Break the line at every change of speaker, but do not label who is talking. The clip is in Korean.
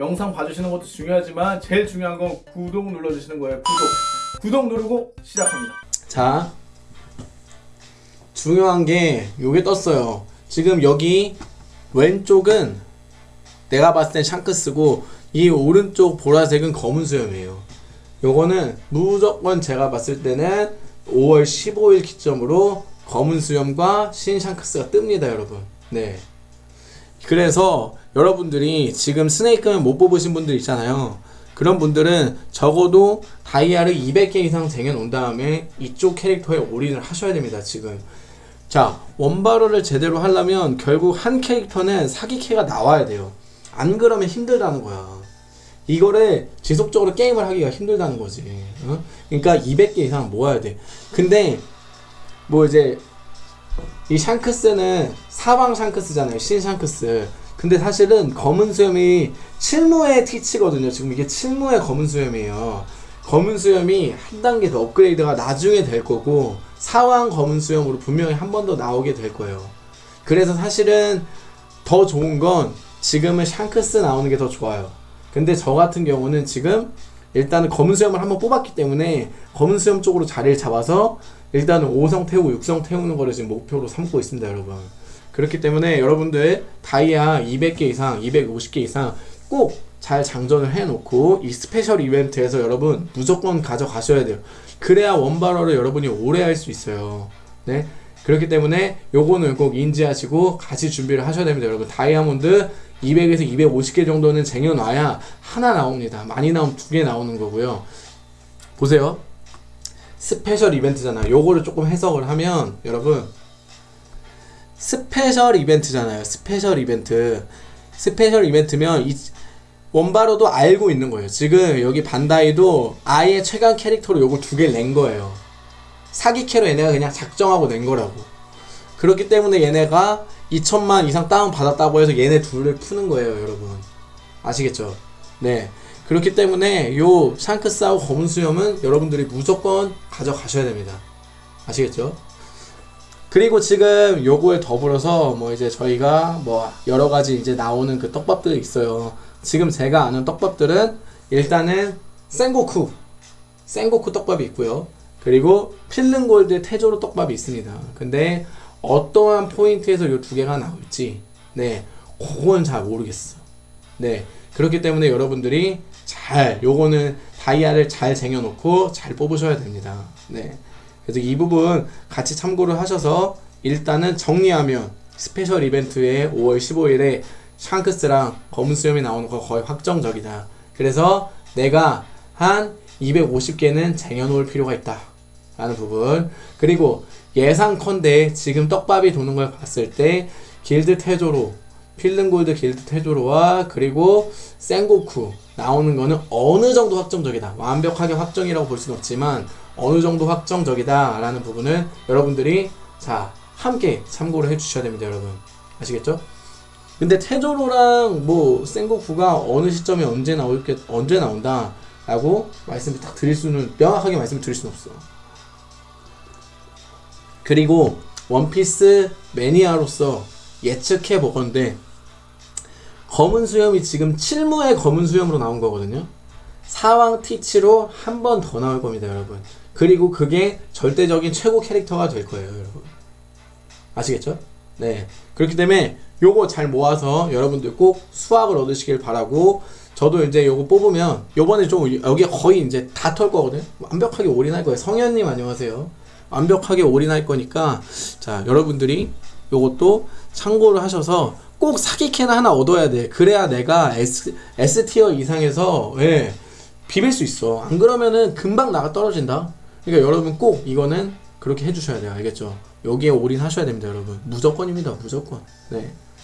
영상 봐주시는 것도 중요하지만 제일 중요한 건 구독 눌러주시는 거예요. 구독. 구독 누르고 시작합니다.
자 중요한 게 요게 떴어요. 지금 여기 왼쪽은 내가 봤을 땐 샹크스고 이 오른쪽 보라색은 검은 수염이에요. 요거는 무조건 제가 봤을 때는 5월 15일 기점으로 검은 수염과 신 샹크스가 뜹니다 여러분. 네. 그래서 여러분들이 지금 스네이크는 못 뽑으신 분들 있잖아요. 그런 분들은 적어도 다이아를 200개 이상 쟁여놓은 다음에 이쪽 캐릭터에 올인을 하셔야 됩니다. 지금 자 원바로를 제대로 하려면 결국 한 캐릭터는 사기캐가 나와야 돼요. 안 그러면 힘들다는 거야. 이거를 지속적으로 게임을 하기가 힘들다는 거지. 어? 그러니까 200개 이상 모아야 돼. 근데 뭐 이제 이 샹크스는 사방 샹크스잖아요. 신 샹크스. 근데 사실은 검은 수염이 칠무의 티치거든요. 지금 이게 칠무의 검은 수염이에요. 검은 수염이 한 단계 더 업그레이드가 나중에 될 거고 사왕 검은 수염으로 분명히 한 번 더 나오게 될 거예요. 그래서 사실은 더 좋은 건 지금은 샹크스 나오는 게 더 좋아요. 근데 저 같은 경우는 지금 일단은 검은 수염을 한번 뽑았기 때문에 검은 수염 쪽으로 자리를 잡아서 일단은 5성 태우고 6성 태우는 거를 지금 목표로 삼고 있습니다, 여러분. 그렇기 때문에 여러분들 다이아 200개 이상, 250개 이상 꼭 잘 장전을 해놓고 이 special 이벤트에서 여러분 무조건 가져가셔야 돼요. 그래야 원바로를 여러분이 오래 할 수 있어요. 네. 그렇기 때문에 요거는 꼭 인지하시고 같이 준비를 하셔야 됩니다, 여러분. 다이아몬드 200에서 250개 정도는 쟁여놔야 하나 나옵니다. 많이 나오면 두 개 나오는 거고요. 보세요. special 이벤트잖아요. 요거를 조금 해석을 하면 여러분 special 이벤트잖아요. special 이벤트. special 이벤트면 이 원바로도 알고 있는 거예요. 지금 여기 반다이도 아예 최강 캐릭터로 요거 두 개를 낸 거예요. 사기캐로 얘네가 그냥 작정하고 낸 거라고. 그렇기 때문에 얘네가 2천만 이상 다운 받았다고 해서 얘네 둘을 푸는 거예요, 여러분. 아시겠죠? 네. 그렇기 때문에 요 샹크스하고 검은 수염은 여러분들이 무조건 가져가셔야 됩니다. 아시겠죠? 그리고 지금 요거에 더불어서 뭐 이제 저희가 뭐 여러 가지 이제 나오는 그 떡밥들이 있어요. 지금 제가 아는 떡밥들은 일단은 생고쿠, 생고쿠 떡밥이 있고요. 그리고 필름골드 테조로 떡밥이 있습니다. 근데 어떠한 포인트에서 요 두 개가 나올지 네, 그건 잘 모르겠어. 네, 그렇기 때문에 여러분들이 잘 요거는 다이아를 잘 쟁여놓고 잘 뽑으셔야 됩니다. 네. 그래서 이 부분 같이 참고를 하셔서 일단은 정리하면 special 이벤트에 5월 15일에 샹크스랑 검은 수염이 나오는 거 거의 확정적이다. 그래서 내가 한 250개는 쟁여놓을 필요가 있다. 라는 부분. 그리고 예상컨대 지금 떡밥이 도는 걸 봤을 때 길드 태조로 필름골드 길드 테조로와 그리고 생고쿠 나오는 거는 어느 정도 확정적이다. 완벽하게 확정이라고 볼 수는 없지만 어느 정도 확정적이다 라는 부분은 여러분들이 자 함께 참고를 해 주셔야 됩니다 여러분 아시겠죠? 근데 테조로랑 뭐 생고쿠가 어느 시점에 언제 나올게 언제 나온다 라고 말씀을 딱 드릴 수는 명확하게 말씀을 드릴 수는 없어 그리고 원피스 매니아로서 예측해 보건데 검은 수염이 지금 7무의 검은 수염으로 나온 거거든요. 사왕 티치로 한 번 더 나올 겁니다, 여러분. 그리고 그게 절대적인 최고 캐릭터가 될 거예요, 여러분. 아시겠죠? 네. 그렇기 때문에 요거 잘 모아서 여러분들 꼭 수확을 얻으시길 바라고 저도 이제 요거 뽑으면 요번에 좀 여기 거의 이제 다 털 거거든요. 완벽하게 올인할 거예요. 성현님 안녕하세요. 완벽하게 올인할 거니까 자 여러분들이 요것도 참고를 하셔서 꼭 사기캐는 하나 얻어야 돼. 그래야 내가 S, S티어 이상에서 예, 비빌 수 있어. 안 그러면은 금방 나가 떨어진다. 그러니까 여러분 꼭 이거는 그렇게 해주셔야 돼요. 알겠죠? 여기에 올인하셔야 됩니다, 여러분. 무조건입니다, 무조건. 네.